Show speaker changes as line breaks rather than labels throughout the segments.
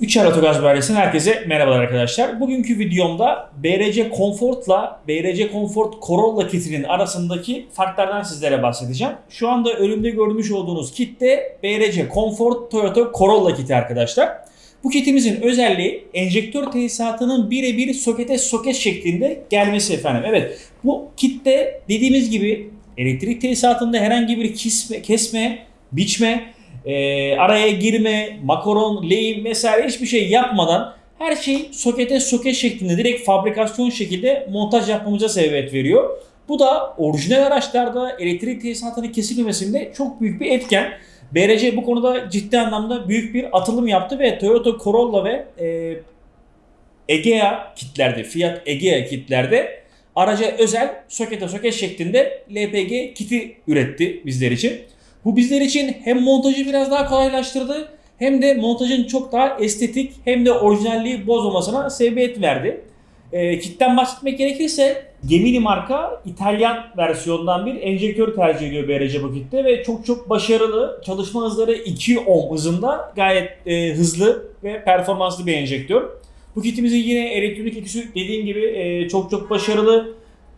Üçer Otogaz Bayisi'nden herkese merhabalar arkadaşlar. Bugünkü videomda BRC Comfort'la BRC Comfort Corolla kitinin arasındaki farklardan sizlere bahsedeceğim. Şu anda önümde görmüş olduğunuz kit de BRC Comfort Toyota Corolla kiti arkadaşlar. Bu kitimizin özelliği enjektör tesisatının birebir sokete soket şeklinde gelmesi efendim. Evet bu kitte dediğimiz gibi elektrik tesisatında herhangi bir kesme, kesme biçme, e, araya girme, makaron, lehim vesaire hiçbir şey yapmadan her şey sokete soket şeklinde direkt fabrikasyon şekilde montaj yapmamıza sebebiyet veriyor. Bu da orijinal araçlarda elektrik tesisatının kesilmemesinde çok büyük bir etken. BRC bu konuda ciddi anlamda büyük bir atılım yaptı ve Toyota Corolla ve e, Egea kitlerde, Fiat Egea kitlerde araca özel sokete soket şeklinde LPG kiti üretti bizler için. Bu bizler için hem montajı biraz daha kolaylaştırdı hem de montajın çok daha estetik hem de orijinalliği bozmamasına sebebiyet verdi. E, kitten bahsetmek gerekirse Gemini marka İtalyan versiyondan bir enjektör tercih ediyor BRC bu kitte ve çok çok başarılı. Çalışma hızları 2 ohm hızında gayet e, hızlı ve performanslı bir enjektör. Bu kitimizin yine elektronik ikisi dediğim gibi e, çok çok başarılı.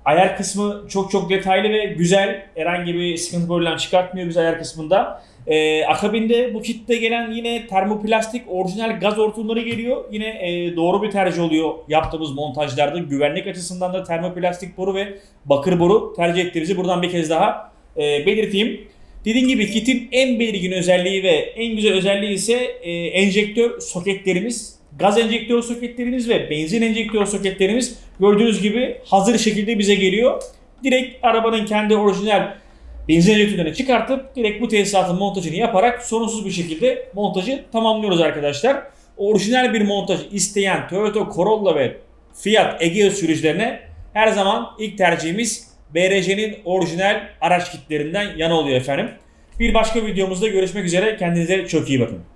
Ayar kısmı çok çok detaylı ve güzel. Herhangi bir sıkıntı problem çıkartmıyor biz ayar kısmında. Ee, akabinde bu kitte gelen yine termoplastik orijinal gaz hortumları geliyor. Yine e, doğru bir tercih oluyor yaptığımız montajlarda. Güvenlik açısından da termoplastik boru ve bakır boru tercih ettiğimizi buradan bir kez daha e, belirteyim. Dediğim gibi kitin en belirgin özelliği ve en güzel özelliği ise e, enjektör soketlerimiz gaz enjektör soketlerimiz ve benzin enjektör soketlerimiz gördüğünüz gibi hazır şekilde bize geliyor. Direkt arabanın kendi orijinal benzin enjektörlerini çıkartıp direkt bu tesisatın montajını yaparak sorunsuz bir şekilde montajı tamamlıyoruz arkadaşlar. Orijinal bir montaj isteyen Toyota Corolla ve Fiat Egea sürücülerine her zaman ilk tercihimiz BRC'nin orijinal araç kitlerinden yana oluyor efendim. Bir başka videomuzda görüşmek üzere. Kendinize çok iyi bakın.